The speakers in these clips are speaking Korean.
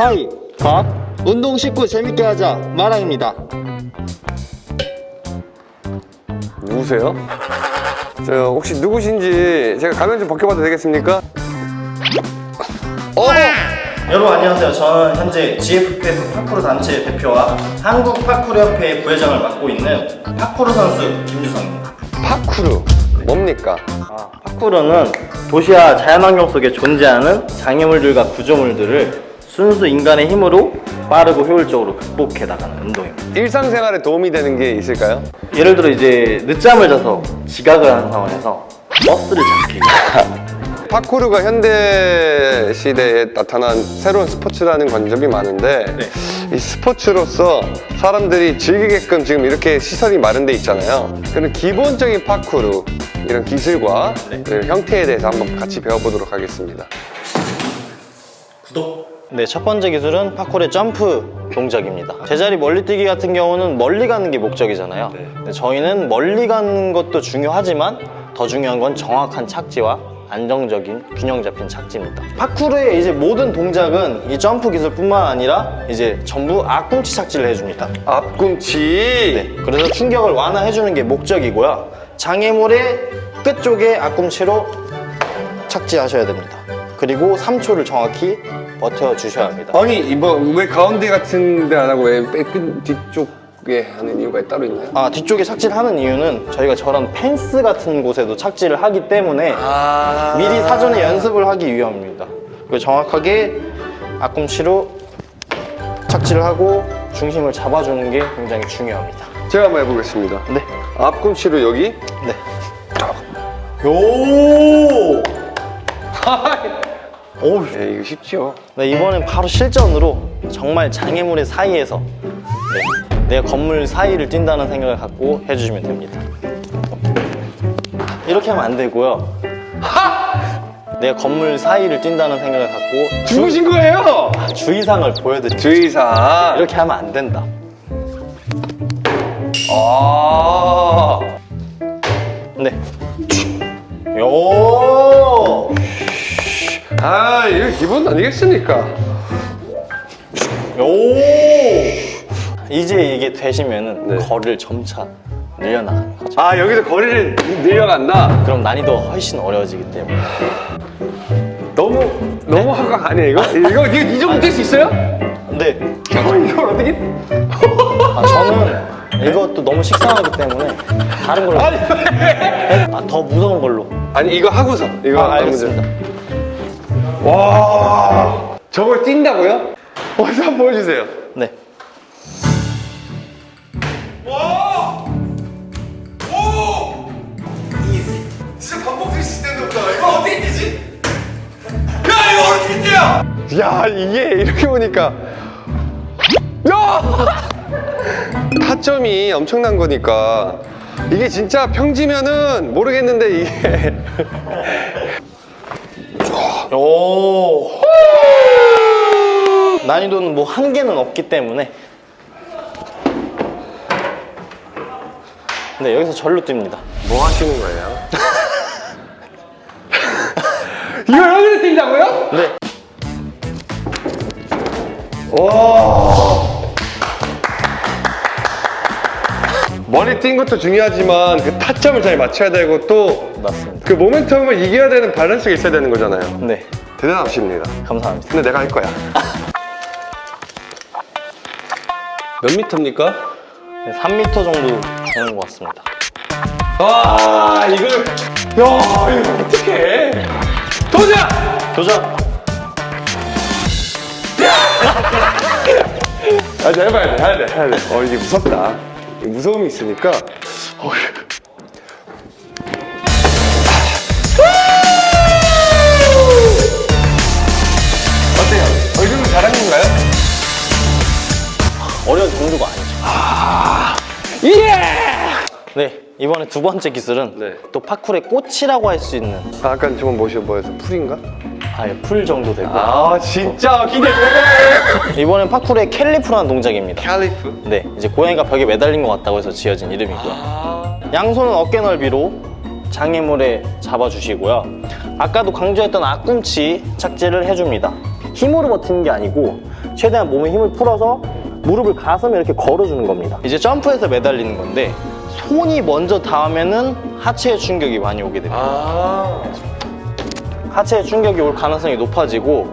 하이 밥 운동 쉽고 재밌게 하자 마랑입니다 누구세요? 저 혹시 누구신지 제가 가면 좀 벗겨봐도 되겠습니까? 어! 여러분 안녕하세요. 저는 현재 GFPF 파쿠르 단체 대표와 한국 파쿠르 협회 부회장을 맡고 있는 파쿠르 선수 김주성입니다. 파쿠르 뭡니까? 파쿠르는 도시와 자연환경 속에 존재하는 장애물들과 구조물들을 순수 인간의 힘으로 빠르고 효율적으로 극복해 나가는 운동입니다. 일상생활에 도움이 되는 게 있을까요? 예를 들어 이제 늦잠을 자서 지각을 하는 상황에서 버스를 잡기 파쿠르가 현대 시대에 나타난 새로운 스포츠라는 관점이 많은데 이 스포츠로서 사람들이 즐기게끔 지금 이렇게 시설이 마련돼 있잖아요. 그런 기본적인 파쿠르 이런 기술과 그 형태에 대해서 한번 같이 배워보도록 하겠습니다. 구독! 네, 첫 번째 기술은 파쿠르의 점프 동작입니다. 제자리 멀리 뛰기 같은 경우는 멀리 가는 게 목적이잖아요. 근데 저희는 멀리 가는 것도 중요하지만 더 중요한 건 정확한 착지와 안정적인 균형 잡힌 착지입니다. 파쿠르의 이제 모든 동작은 이 점프 기술뿐만 아니라 이제 전부 앞꿈치 착지를 해줍니다. 앞꿈치 네, 그래서 충격을 완화해주는 게 목적이고요. 장애물의 끝쪽에 앞꿈치로 착지하셔야 됩니다. 그리고 3초를 정확히 버텨주셔야 합니다. 아니 이거 왜 가운데 같은 데 안 하고 왜끝 뒤쪽에 하는 이유가 따로 있나요? 아, 뒤쪽에 착지를 하는 이유는 저희가 저런 펜스 같은 곳에도 착지를 하기 때문에 아 미리 사전에 연습을 하기 위함입니다. 그리고 정확하게 앞꿈치로 착지를 하고 중심을 잡아주는 게 굉장히 중요합니다. 제가 한번 해보겠습니다. 네. 앞꿈치로 여기 네. 요! 오, 네, 이거 쉽죠? 네, 이번엔 바로 실전으로 정말 장애물의 사이에서 네, 내 건물 사이를 뛴다는 생각을 갖고 해주시면 됩니다. 이렇게 하면 안 되고요. 내 건물 사이를 뛴다는 생각을 갖고 주, 죽으신 거예요? 주의사항을 보여드릴게요. 주의사 이렇게 하면 안 된다. 아 네. 요! 아, 이거 기본 아니겠습니까? 요! 이제 이게 되시면은 네. 거리를 점차 늘려나가는 거죠. 아, 여기서 거리를 늘려간다? 그럼 난이도가 훨씬 어려워지기 때문에. 너무, 너무 한강 아니야, 이거? 이거, 이거 이 정도 될 수 있어요? 근데 어, 이걸 어떻게? 아, 저는 이것도 너무 식상하기 때문에 다른 걸로. 아니, 왜? 아, 더 무서운 걸로. 아니, 이거 하고서. 이거 아, 알겠습니다. 와, 저걸 뛴다고요? 어디서 한번 보여주세요. 네. 진짜 반복될 수 있는 없다. 이거 어떻게 뛰지? 야 이거 어떻게 뛰어? 야, 이게 이렇게 보니까. 야! 타점이 엄청난 거니까. 이게 진짜 평지면은 모르겠는데 이게. 오. 난이도는 뭐 한계는 없기 때문에. 네, 여기서 절로 뜁니다. 뭐 하시는 거예요? 이걸 여기서 뛴다고요? 네. 머리 뛴 것도 중요하지만 그 타점을 잘 맞춰야 되고 또그 맞습니다. 모멘텀을 이겨야 되는 밸런스가 있어야 되는 거잖아요. 네. 대단하십니다. 감사합니다. 근데 내가 할 거야. 몇 미터입니까? 네, 3m 정도 되는 것 같습니다. 와 이걸 야 이거 어떡해 도전! 도전! 아, 자, 해봐야 돼, 해야 돼, 해야 돼. 어, 이게 무섭다. 이 무서움이 있으니까. 어, 어때요? 어, 이 정도 잘한 건가요? 어려운 정도가 아니죠. 예! 네, 이번에 두 번째 기술은 네. 또 파쿠르의 꽃이라고 할 수 있는 아, 아까 저건 뭐시 뭐였어? 풀인가? 아예 풀 정도 되고 아, 진짜 기대돼! 이번엔 파쿠르의 cat leap이라는 동작입니다. cat leap? 네, 이제 고양이가 벽에 매달린 것 같다고 해서 지어진 이름이고요. 아, 양손은 어깨 넓이로 장애물에 잡아주시고요. 아까도 강조했던 앞꿈치 착지를 해줍니다. 힘으로 버티는 게 아니고 최대한 몸에 힘을 풀어서 무릎을 가슴에 이렇게 걸어주는 겁니다. 이제 점프해서 매달리는 건데 손이 먼저 닿으면 은 하체에 충격이 많이 오게 됩니다. 아. 하체에 충격이 올 가능성이 높아지고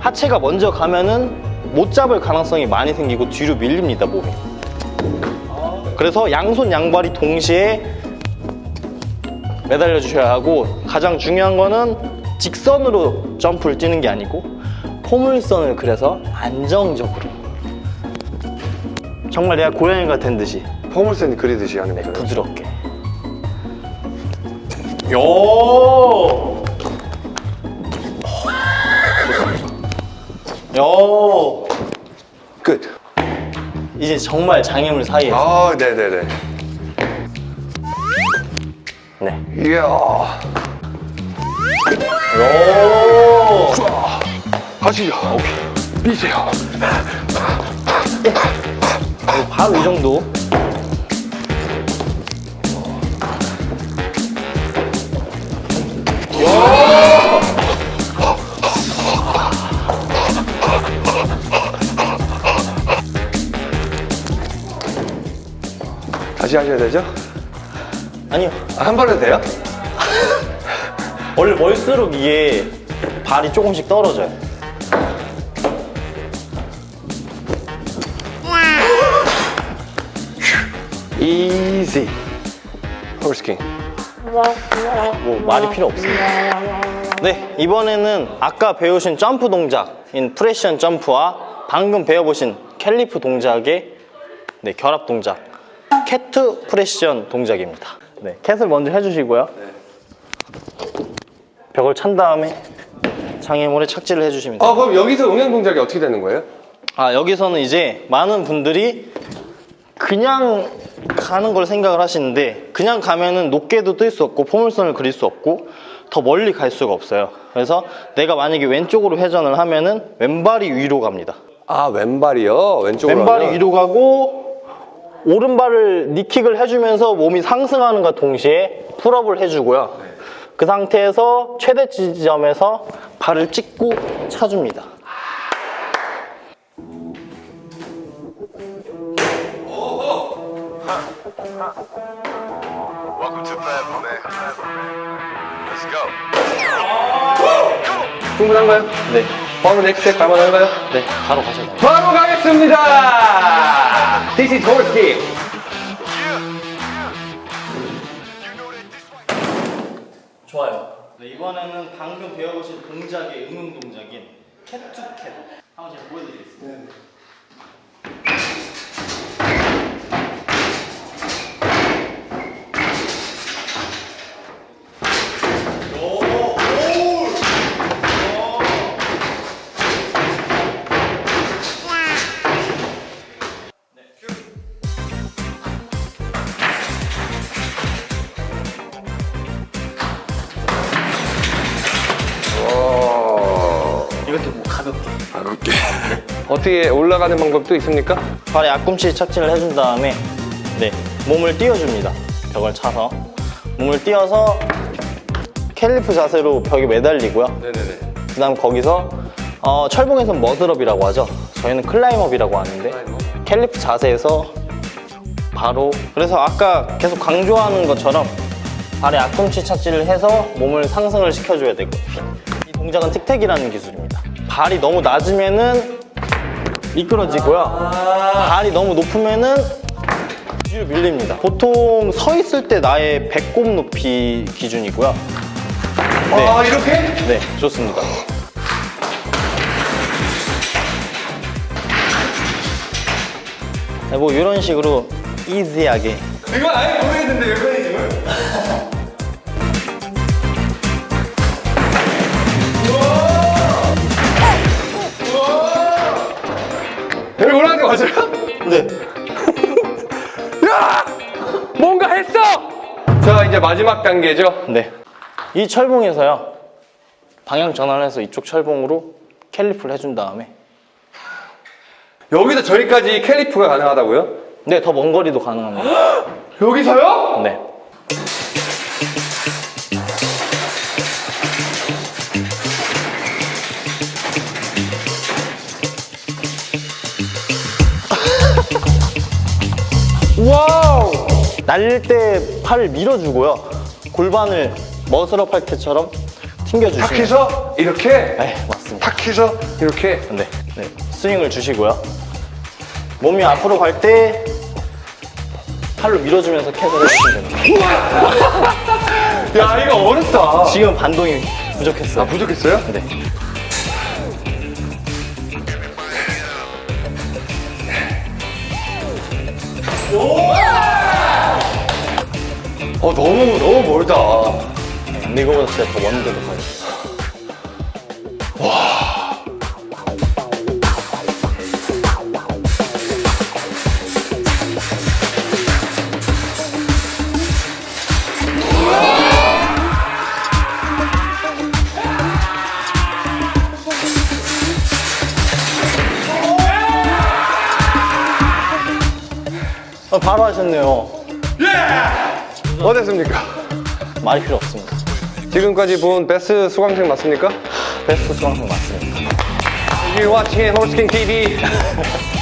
하체가 먼저 가면은 못 잡을 가능성이 많이 생기고 뒤로 밀립니다 몸이 그래서 양손 양발이 동시에 매달려 주셔야 하고 가장 중요한 거는 직선으로 점프를 뛰는 게 아니고 포물선을 그려서 안정적으로 정말 내가 고양이가 된 듯이 포물선 그리듯이 하는 거예요. 부드럽게 요! 요! 끝. 이제 정말 장애물 사이에서 아, 네 네 네. 네. 이야. 요! 하시죠. 미세요. 바로 이 정도 다시 하셔야 되죠? 아니요 아, 한 번에 돼요? 원래 멀수록 이게 발이 조금씩 떨어져요 Easy. 홀스킹. 뭐 말이 필요 없습니다 네 이번에는 아까 배우신 점프 동작인 precision 점프와 방금 배워보신 cat leap 동작의 네, 결합 동작 cat precision 동작입니다 네, cat을 먼저 해주시고요 벽을 찬 다음에 장애물에 착지를 해주시면 돼요 아, 그럼 여기서 응용 동작이 어떻게 되는 거예요? 아 여기서는 이제 많은 분들이 그냥 가는 걸 생각을 하시는데 그냥 가면은 높게도 뜰 수 없고 포물선을 그릴 수 없고 더 멀리 갈 수가 없어요 그래서 내가 만약에 왼쪽으로 회전을 하면은 왼발이 위로 갑니다 아, 왼발이요? 왼쪽으로 왼발이 하면? 위로 가고 오른발을 니킥을 해주면서 몸이 상승하는과 동시에 풀업을 해주고요 그 상태에서 최대 지점에서 발을 찍고 차줍니다. 충분한가요? 네, 바로 next 갈만한가요? 네 바로 가셔도 돼요 바로 가겠습니다! This is 홀스킹. 좋아요. 네, 이번에는 방금 배워보신 동작의 응용 동작인 cat to cat 한번 제가 보여드리겠습니다. 이 어떻게 올라가는 방법도 있습니까? 발에 앞꿈치 착지를 해준 다음에 네 몸을 띄워줍니다. 벽을 차서 몸을 띄워서 cat leap 자세로 벽에 매달리고요. 네네네. 그 다음 거기서 어, 철봉에서는 muscle up이라고 하죠. 저희는 climb up이라고 하는데 cat leap 자세에서 바로 그래서 아까 계속 강조하는 것처럼 발에 앞꿈치 착지를 해서 몸을 상승을 시켜줘야 되고 이 동작은 틱택이라는 기술입니다. 발이 너무 낮으면 은 미끄러지고요. 발이 너무 높으면은 뒤로 밀립니다. 보통 서 있을 때 나의 배꼽 높이 기준이고요. 네. 아, 이렇게? 네, 좋습니다. 네, 뭐 이런 식으로 이지하게 이건 아예 모르겠는데, 메커니즘을? 여 이제 마지막 단계죠? 네. 이 철봉에서요. 방향 전환해서 이쪽 철봉으로 캘리프를 해준 다음에 여기서 저기까지 캘리프가 가능하다고요? 네, 더 먼 거리도 가능합니다. 여기서요? 네. 와 날릴 때 팔을 밀어주고요. 골반을 머슬업 할 때처럼 튕겨주시면 탁 해서 이렇게 네, 맞습니다. 탁 해서 이렇게 네, 네. 스윙을 주시고요. 몸이 앞으로 갈 때 팔로 밀어주면서 캣을 해주시면 됩니다. 야 이거 어렵다 지금 반동이 부족했어요. 아 부족했어요? 네. 어 너무 너무 멀다 근데 이거보다 진짜 더 먼데도 가요. 어, 바로 하셨네요. 어땠습니까? 말이 필요 없습니다. 지금까지 본 베스트 수강생 맞습니까? 베스트 수강생 맞습니다. You're watching Horseking TV